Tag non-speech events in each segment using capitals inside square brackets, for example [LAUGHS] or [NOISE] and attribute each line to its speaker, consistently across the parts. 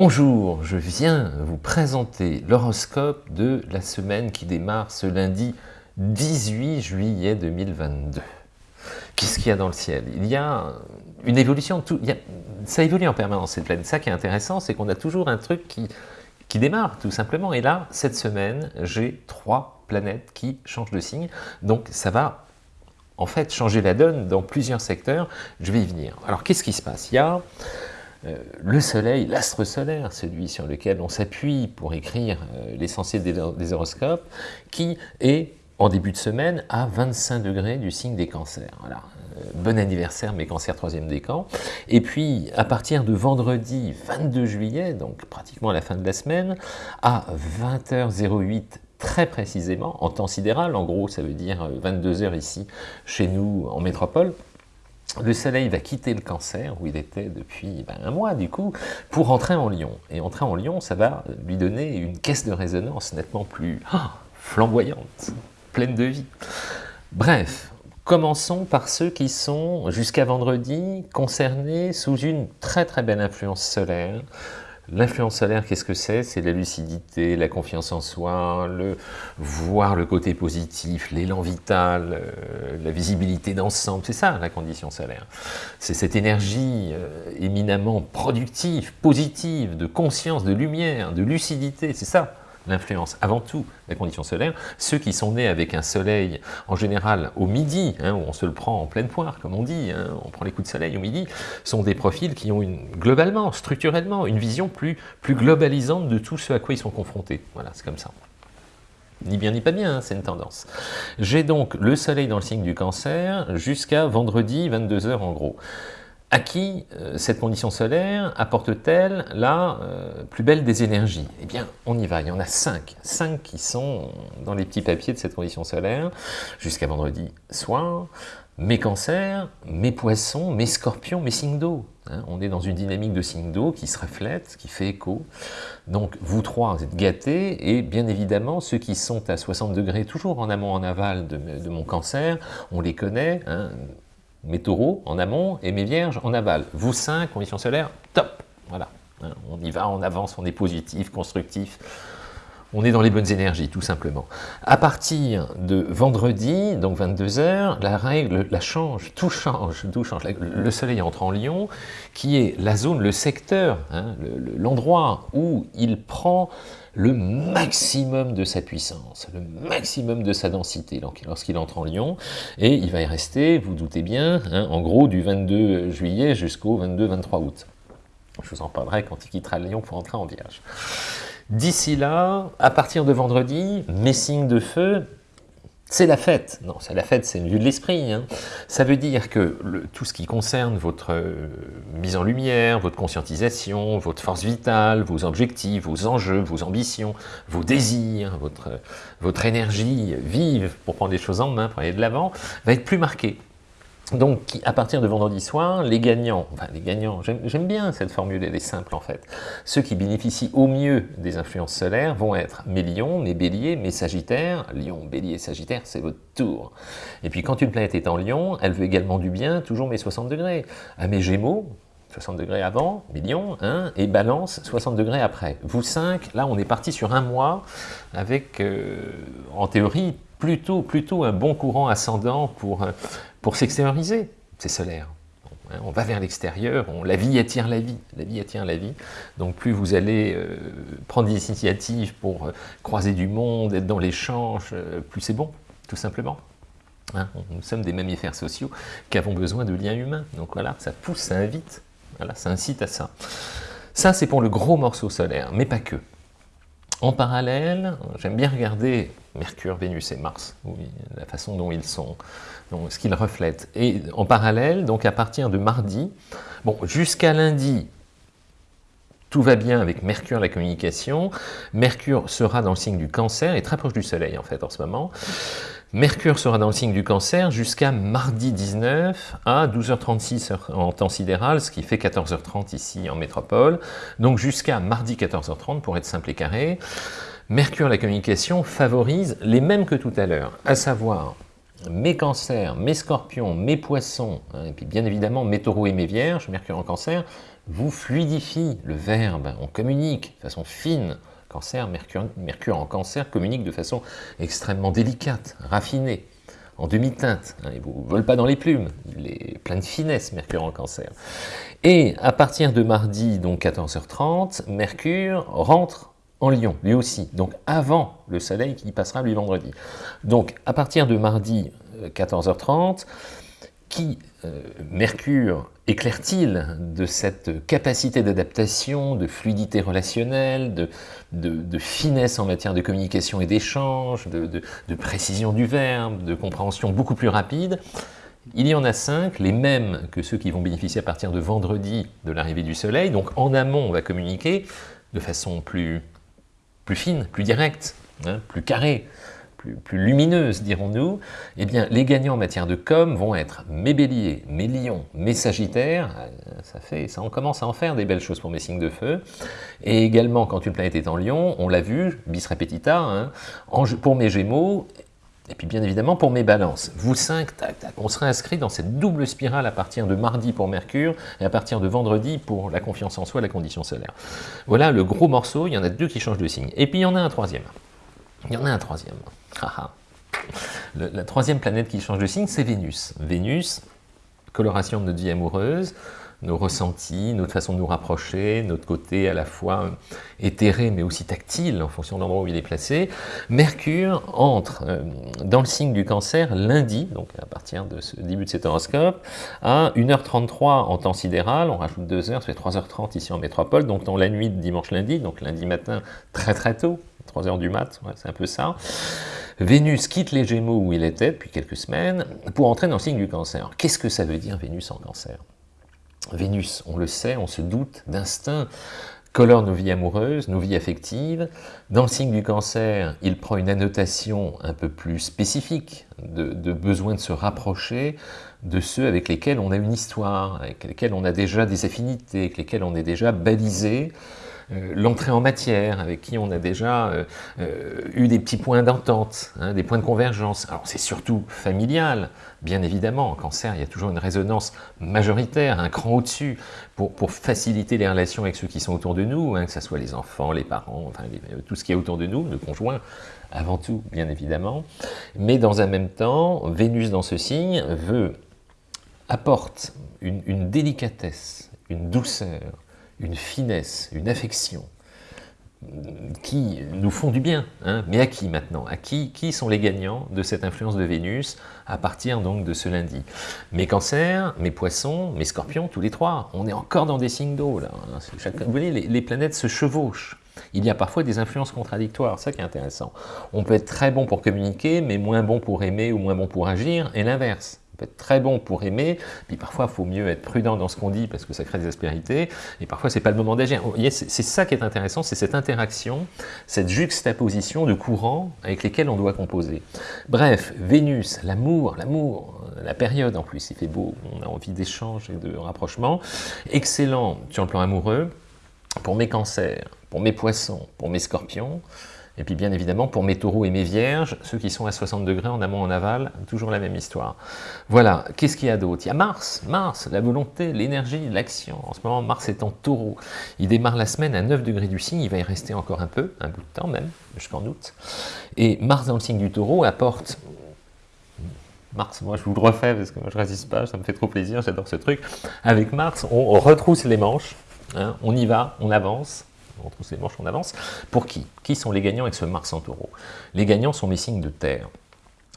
Speaker 1: Bonjour, je viens vous présenter l'horoscope de la semaine qui démarre ce lundi 18 juillet 2022. Qu'est-ce qu'il y a dans le ciel? Il y a une évolution, tout, ça évolue en permanence cette planète. Ça qui est intéressant, c'est qu'on a toujours un truc qui, qui démarre tout simplement. Et là, cette semaine, j'ai trois planètes qui changent de signe. Donc ça va en fait changer la donne dans plusieurs secteurs. Je vais y venir. Alors qu'est-ce qui se passe? Il y a le soleil, l'astre solaire, celui sur lequel on s'appuie pour écrire euh, l'essentiel des, horoscopes, qui est en début de semaine à 25 degrés du signe des cancers. Euh, bon anniversaire mes cancers troisième décan. Et puis à partir de vendredi 22 juillet, donc pratiquement à la fin de la semaine, à 20h08 très précisément, en temps sidéral, en gros ça veut dire 22h ici chez nous en métropole, le soleil va quitter le cancer, où il était depuis ben, un mois du coup, pour entrer en lion. Et entrer en lion, ça va lui donner une caisse de résonance nettement plus ah, flamboyante, pleine de vie. Bref, commençons par ceux qui sont, jusqu'à vendredi, concernés sous une très très belle influence solaire, L'influence solaire, qu'est-ce que c'est? C'est la lucidité, la confiance en soi, le voir le côté positif, l'élan vital, euh, la visibilité d'ensemble, c'est ça la condition solaire. C'est cette énergie euh, éminemment productive, positive, de conscience, de lumière, de lucidité, c'est ça l'influence, avant tout la condition solaire, ceux qui sont nés avec un soleil en général au midi, hein, où on se le prend en pleine poire, comme on dit, hein, on prend les coups de soleil au midi, sont des profils qui ont globalement, structurellement, une vision plus, plus globalisante de tout ce à quoi ils sont confrontés. Voilà, c'est comme ça. Ni bien ni pas bien, hein, c'est une tendance. J'ai donc le soleil dans le signe du cancer jusqu'à vendredi 22h en gros. À qui euh, cette condition solaire apporte-t-elle la euh, plus belle des énergies? Eh bien, on y va, il y en a cinq. Cinq qui sont dans les petits papiers de cette condition solaire, jusqu'à vendredi soir. Mes cancers, mes poissons, mes scorpions, mes signes d'eau. Hein. on est dans une dynamique de signes d'eau qui se reflète, qui fait écho. Donc, vous trois, vous êtes gâtés, et bien évidemment, ceux qui sont à 60 degrés, toujours en amont, en aval de, mon cancer, on les connaît, hein mes taureaux en amont et mes vierges en aval. Vous cinq, conditions solaires, top. Voilà, hein, on y va, on avance, on est positif, constructif, on est dans les bonnes énergies, tout simplement. À partir de vendredi, donc 22h, la règle la change, tout change, tout change. Le soleil entre en Lion, qui est la zone, le secteur, hein, l'endroit où il prend le maximum de sa puissance, le maximum de sa densité lorsqu'il entre en Lion, et il va y rester, vous doutez bien, hein, en gros du 22 juillet jusqu'au 22-23 août. Je vous en parlerai quand il quittera Lyon pour entrer en Vierge. D'ici là, à partir de vendredi, mes signes de feu, c'est la fête. Non, c'est la fête, c'est une vue de l'esprit. Hein. Ça veut dire que tout ce qui concerne votre euh, mise en lumière, votre conscientisation, votre force vitale, vos objectifs, vos enjeux, vos ambitions, vos désirs, votre, votre énergie vive pour prendre les choses en main, pour aller de l'avant, va être plus marqué. Donc, à partir de vendredi soir, les gagnants, enfin les gagnants, j'aime bien cette formule, elle est simple en fait. Ceux qui bénéficient au mieux des influences solaires vont être mes lions, mes béliers, mes sagittaires. Lion, bélier, sagittaire, c'est votre tour. Et puis quand une planète est en lion, elle veut également du bien, toujours mes 60 degrés. À mes gémeaux, 60 degrés avant, millions, hein, et balance 60 degrés après. Vous 5, là on est parti sur un mois avec, euh, en théorie, plutôt, un bon courant ascendant pour, euh, pour s'extérioriser, c'est solaire. Hein, on va vers l'extérieur, la vie attire la vie, la vie attire la vie. Donc plus vous allez euh, prendre des initiatives pour euh, croiser du monde, être dans l'échange, plus c'est bon, tout simplement. Hein, nous sommes des mammifères sociaux qui avons besoin de liens humains. Donc voilà, ça pousse, ça invite, voilà, ça incite à ça. Ça, c'est pour le gros morceau solaire, mais pas que. En parallèle, j'aime bien regarder Mercure, Vénus et Mars, la façon dont ils sont, ce qu'ils reflètent. Et en parallèle, donc à partir de mardi, bon, jusqu'à lundi, tout va bien avec Mercure, la communication. Mercure sera dans le signe du cancer, et très proche du Soleil en fait en ce moment. Mercure sera dans le signe du cancer jusqu'à mardi 19 à 12h36 en temps sidéral, ce qui fait 14h30 ici en métropole. Donc jusqu'à mardi 14h30 pour être simple et carré. Mercure, la communication, favorise les mêmes que tout à l'heure, à savoir mes cancers, mes scorpions, mes poissons, hein, et puis bien évidemment mes taureaux et mes vierges, Mercure en cancer, vous fluidifie le verbe, on communique de façon fine. Cancer, Mercure, en cancer communique de façon extrêmement délicate, raffinée, en demi-teinte. Hein, il ne vous vole pas dans les plumes, il est plein de finesse, Mercure en cancer. Et à partir de mardi, donc 14h30, Mercure rentre en Lion, lui aussi, donc avant le soleil qui passera lui vendredi. Donc à partir de mardi 14h30, euh, qui euh, Mercure éclaire-t-il de cette capacité d'adaptation, de fluidité relationnelle, de, finesse en matière de communication et d'échange, de, précision du verbe, de compréhension beaucoup plus rapide? Il y en a cinq, les mêmes que ceux qui vont bénéficier à partir de vendredi de l'arrivée du soleil. Donc en amont, on va communiquer de façon plus plus fine, plus directe, hein, plus carrée, plus, lumineuse, dirons-nous, eh bien, les gagnants en matière de com vont être mes béliers, mes lions, mes sagittaires, euh, ça, fait, ça on commence à en faire des belles choses pour mes signes de feu, et également, quand une planète est en lion, on l'a vu, bis repetita, hein, pour mes gémeaux, et puis bien évidemment pour mes balances. Vous cinq, tac, tac, on sera inscrit dans cette double spirale à partir de mardi pour Mercure et à partir de vendredi pour la confiance en soi, la condition solaire. Voilà le gros morceau, il y en a deux qui changent de signe. Et puis il y en a un troisième. Il y en a un troisième. la troisième planète qui change de signe, c'est Vénus. Vénus, coloration de notre vie amoureuse, nos ressentis, notre façon de nous rapprocher, notre côté à la fois éthéré mais aussi tactile en fonction de l'endroit où il est placé. Mercure entre euh, dans le signe du cancer lundi, donc à partir de ce début de cet horoscope, à 1h33 en temps sidéral, on rajoute 2 heures, ça fait 3h30 ici en métropole, donc dans la nuit de dimanche-lundi, donc lundi matin très très tôt, 3 h du mat, c'est un peu ça. Vénus quitte les Gémeaux où il était depuis quelques semaines pour entrer dans le signe du cancer. Qu'est-ce que ça veut dire Vénus en cancer? Vénus, on le sait, on se doute d'instinct, colore nos vies amoureuses, nos vies affectives. Dans le signe du cancer, il prend une annotation un peu plus spécifique de, besoin de se rapprocher de ceux avec lesquels on a une histoire, avec lesquels on a déjà des affinités, avec lesquels on est déjà balisé, l'entrée en matière, avec qui on a déjà euh, euh, eu des petits points d'entente, hein, des points de convergence. Alors c'est surtout familial, bien évidemment. En cancer, il y a toujours une résonance majoritaire, un cran au-dessus, pour, faciliter les relations avec ceux qui sont autour de nous, hein, que ce soit les enfants, les parents, enfin, tout ce qui est autour de nous, le conjoint, avant tout, bien évidemment. Mais dans un même temps, Vénus dans ce signe apporte une délicatesse, une douceur, une finesse, une affection, qui nous font du bien. Hein. Mais à qui maintenant? À qui, qui sont les gagnants de cette influence de Vénus à partir donc de ce lundi? Mes cancers, mes poissons, mes scorpions, tous les trois. On est encore dans des signes d'eau. Hein. vous voyez, les, les planètes se chevauchent. Il y a parfois des influences contradictoires, ça qui est intéressant. On peut être très bon pour communiquer, mais moins bon pour aimer ou moins bon pour agir, et l'inverse. On peut être très bon pour aimer, puis parfois il faut mieux être prudent dans ce qu'on dit parce que ça crée des aspérités, et parfois c'est pas le moment d'agir. C'est ça qui est intéressant, c'est cette interaction, cette juxtaposition de courants avec lesquels on doit composer. Bref, Vénus, l'amour, l'amour, la période en plus, il fait beau, on a envie d'échange et de rapprochement, excellent sur le plan amoureux, pour mes cancers, pour mes poissons, pour mes scorpions, et puis bien évidemment, pour mes taureaux et mes vierges, ceux qui sont à 60 degrés en amont en aval, toujours la même histoire. Voilà, qu'est-ce qu'il y a d'autre? Il y a Mars, Mars, la volonté, l'énergie, l'action. En ce moment, Mars est en taureau. Il démarre la semaine à 9 degrés du signe, il va y rester encore un peu, un bout de temps même, jusqu'en août. Et Mars dans le signe du taureau apporte Mars, moi je vous le refais parce que moi je résiste pas, ça me fait trop plaisir, j'adore ce truc. Avec Mars, on retrousse les manches, hein, on y va, on avance, on trousse les manches, on avance. Pour qui? Qui sont les gagnants avec ce Mars en taureau Les gagnants sont mes signes de terre.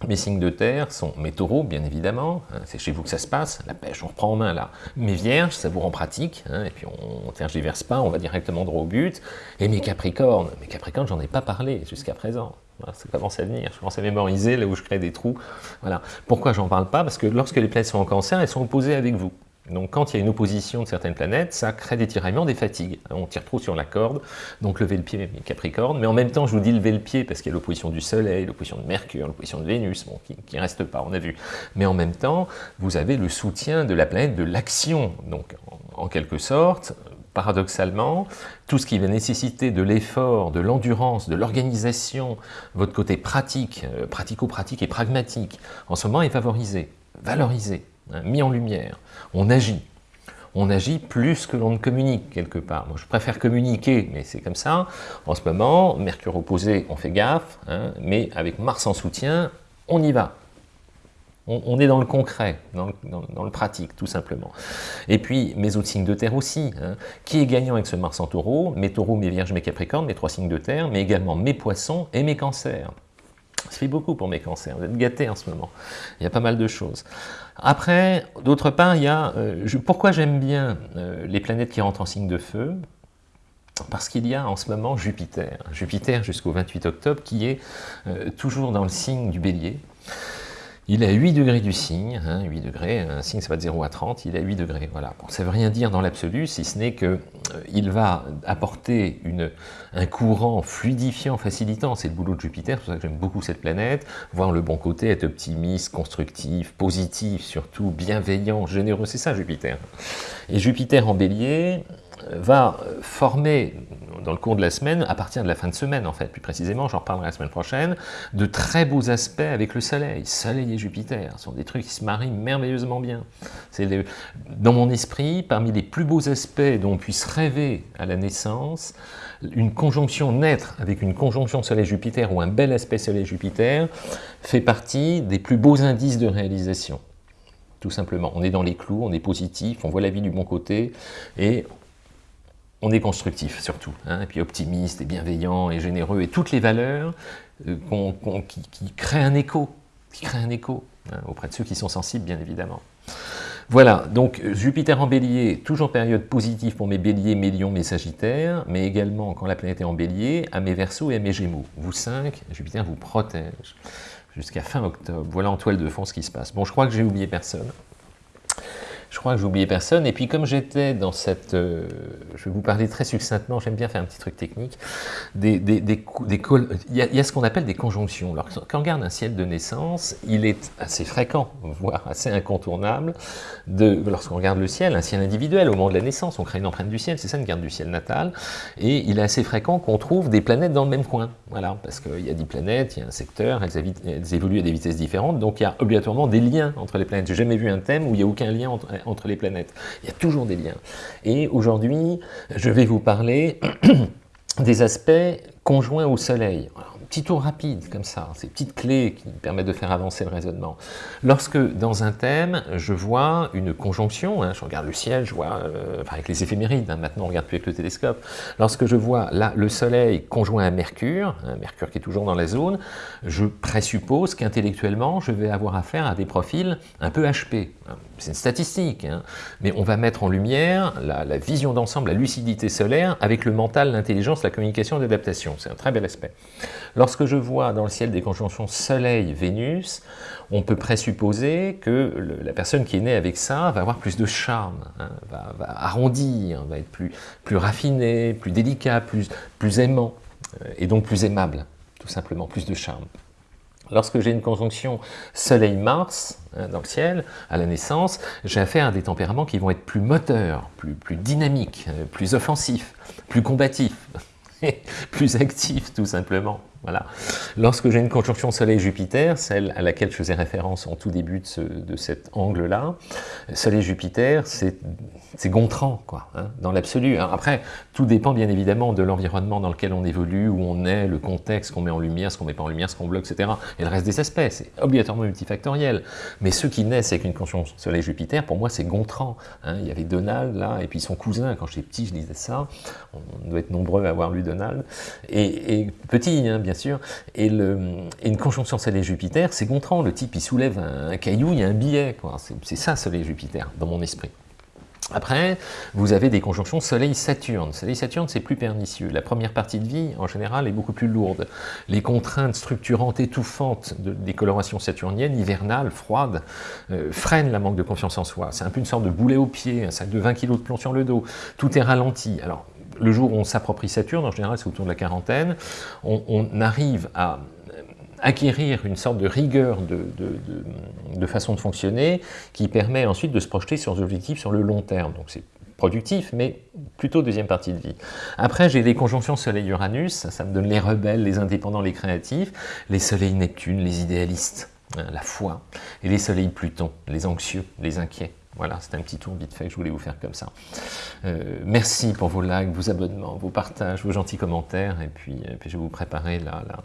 Speaker 1: Mes signes de terre sont mes taureaux, bien évidemment, hein, c'est chez vous que ça se passe, la pêche, on reprend en main là. Mes vierges, ça vous rend pratique, hein, et puis on ne tergiverse pas, on va directement droit au but. Et mes capricornes, mes capricornes, j'en ai pas parlé jusqu'à présent. ça commence à venir, je commence à mémoriser là où je crée des trous. Voilà. Pourquoi j'en parle pas? Parce que lorsque les planètes sont en cancer, elles sont opposées avec vous. Donc quand il y a une opposition de certaines planètes, ça crée des tiraillements, des fatigues. On tire trop sur la corde, donc lever le pied, Capricorne. Mais en même temps, je vous dis lever le pied parce qu'il y a l'opposition du Soleil, l'opposition de Mercure, l'opposition de Vénus, bon, qui ne reste pas, on a vu. Mais en même temps, vous avez le soutien de la planète de l'action. Donc en quelque sorte, paradoxalement, tout ce qui va nécessiter de l'effort, de l'endurance, de l'organisation, votre côté pratique, euh, pratico-pratique et pragmatique, en ce moment est favorisé, valorisé, hein, mis en lumière. On agit. On agit plus que l'on ne communique quelque part. Moi, je préfère communiquer, mais c'est comme ça. En ce moment, Mercure opposé, on fait gaffe, hein, mais avec Mars en soutien, on y va on, est dans le concret, dans le, pratique, tout simplement. Et puis, mes autres signes de terre aussi. Hein. Qui est gagnant avec ce Mars en taureau? Mes taureaux, mes vierges, mes capricornes, mes trois signes de terre, mais également mes poissons et mes cancers. Ça fait beaucoup pour mes cancers, vous êtes gâtés en ce moment. Il y a pas mal de choses. Après, d'autre part, il y a... Euh, pourquoi j'aime bien euh, les planètes qui rentrent en signe de feu? Parce qu'il y a en ce moment Jupiter, Jupiter jusqu'au 28 octobre, qui est euh, toujours dans le signe du bélier, il est à 8 degrés du signe, 8 hein, degrés, un signe ça va de 0 à 30, il est à 8 degrés, voilà. ça ne veut rien dire dans l'absolu, si ce n'est qu'il euh, va apporter un courant fluidifiant, facilitant, c'est le boulot de Jupiter, c'est pour ça que j'aime beaucoup cette planète, voir le bon côté, être optimiste, constructif, positif, surtout bienveillant, généreux, c'est ça Jupiter. Et Jupiter en bélier, va former dans le cours de la semaine, à partir de la fin de semaine en fait, plus précisément, j'en reparlerai la semaine prochaine, de très beaux aspects avec le Soleil. Soleil et Jupiter sont des trucs qui se marient merveilleusement bien. C'est dans mon esprit, parmi les plus beaux aspects dont on puisse rêver à la naissance, une conjonction naître avec une conjonction Soleil-Jupiter ou un bel aspect Soleil-Jupiter fait partie des plus beaux indices de réalisation tout simplement. On est dans les clous, on est positif, on voit la vie du bon côté, et on est constructif surtout, hein, et puis optimiste et bienveillant et généreux, et toutes les valeurs euh, qui, créent un écho, qui créent un écho hein, auprès de ceux qui sont sensibles, bien évidemment. Voilà, donc Jupiter en bélier, toujours période positive pour mes béliers, mes lions, mes sagittaires, mais également quand la planète est en bélier, à mes versos et à mes gémeaux. Vous cinq, Jupiter vous protège jusqu'à fin octobre. Voilà en toile de fond ce qui se passe. Bon, je crois que j'ai oublié personne. Je crois que j'ai oublié personne. Et puis comme j'étais dans cette... Euh, je vais vous parler très succinctement, j'aime bien faire un petit truc technique. Des, des, des, il, y a, il, y a, ce qu'on appelle des conjonctions. Quand on regarde un ciel de naissance, il est assez fréquent, voire assez incontournable, lorsqu'on regarde le ciel, un ciel individuel au moment de la naissance, on crée une empreinte du ciel, c'est ça une carte du ciel natal, et il est assez fréquent qu'on trouve des planètes dans le même coin. Voilà, parce qu'il y a 10 planètes, il y a un secteur, elles, évoluent à des vitesses différentes, donc il y a obligatoirement des liens entre les planètes. J'ai jamais vu un thème où il n'y a aucun lien entre entre les planètes. Il y a toujours des liens. Et aujourd'hui, je vais vous parler [CLEARS THROAT] des aspects conjoints au Soleil petit tour rapide, comme ça, ces petites clés qui permettent de faire avancer le raisonnement. Lorsque, dans un thème, je vois une conjonction, hein, je regarde le ciel, je vois, euh, avec les éphémérides, hein, maintenant on regarde plus avec le télescope, lorsque je vois là le Soleil conjoint à Mercure, hein, Mercure qui est toujours dans la zone, je présuppose qu'intellectuellement, je vais avoir affaire à des profils un peu HP. C'est une statistique, mais on va mettre en lumière la, vision d'ensemble, la lucidité solaire, avec le mental, l'intelligence, la communication, l'adaptation. C'est un très bel aspect. Lorsque je vois dans le ciel des conjonctions Soleil-Vénus, on peut présupposer que la personne qui est née avec ça va avoir plus de charme, hein, va, arrondir, va être plus, plus raffiné, plus délicat, plus, plus aimant, euh, et donc plus aimable, tout simplement, plus de charme. Lorsque j'ai une conjonction Soleil-Mars hein, dans le ciel, à la naissance, j'ai affaire à des tempéraments qui vont être plus moteurs, plus, dynamiques, euh, plus offensifs, plus combatifs, [LAUGHS] plus actifs tout simplement. Lorsque j'ai une conjonction Soleil-Jupiter, celle à laquelle je faisais référence en tout début de, cet angle-là, Soleil-Jupiter, c'est Gontran, quoi, hein, dans l'absolu. Après, tout dépend bien évidemment de l'environnement dans lequel on évolue, où on est, le contexte qu'on met en lumière, ce qu'on met pas en lumière, ce qu'on bloque, etc. Et le reste des aspects, c'est obligatoirement multifactoriel. Mais ceux qui naissent avec une conjonction Soleil-Jupiter, pour moi, c'est Gontran. Hein. Il y avait Donald, là, et puis son cousin, quand j'étais petit, je disais ça. On doit être nombreux à avoir lu Donald. Et, et petit, hein, bien sûr. Et, une conjonction Soleil-Jupiter, c'est contrant. Le type, il soulève un, caillou, il y a un billet. C'est ça, Soleil-Jupiter, dans mon esprit. Après, vous avez des conjonctions Soleil-Saturne. Soleil-Saturne, c'est plus pernicieux. La première partie de vie, en général, est beaucoup plus lourde. Les contraintes structurantes, étouffantes des colorations saturniennes, hivernales, froides, euh, freinent la manque de confiance en soi. C'est un peu une sorte de boulet au pied, un sac de 20 kg de plomb sur le dos. Tout est ralenti. Alors, le jour où on s'approprie Saturne, en général c'est autour de la quarantaine, on, arrive à acquérir une sorte de rigueur de, façon de fonctionner qui permet ensuite de se projeter sur des objectifs sur le long terme. Donc c'est productif, mais plutôt deuxième partie de vie. Après, j'ai les conjonctions Soleil-Uranus, ça, ça me donne les rebelles, les indépendants, les créatifs, les Soleil-Neptune, les idéalistes, hein, la foi, et les Soleil-Pluton, les anxieux, les inquiets. Voilà, c'est un petit tour vite fait que je voulais vous faire comme ça. Euh, merci pour vos likes, vos abonnements, vos partages, vos gentils commentaires, et puis, puis je vais vous préparer la, la,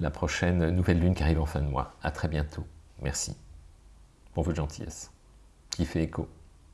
Speaker 1: la prochaine nouvelle lune qui arrive en fin de mois. À très bientôt. Merci pour votre gentillesse qui fait écho.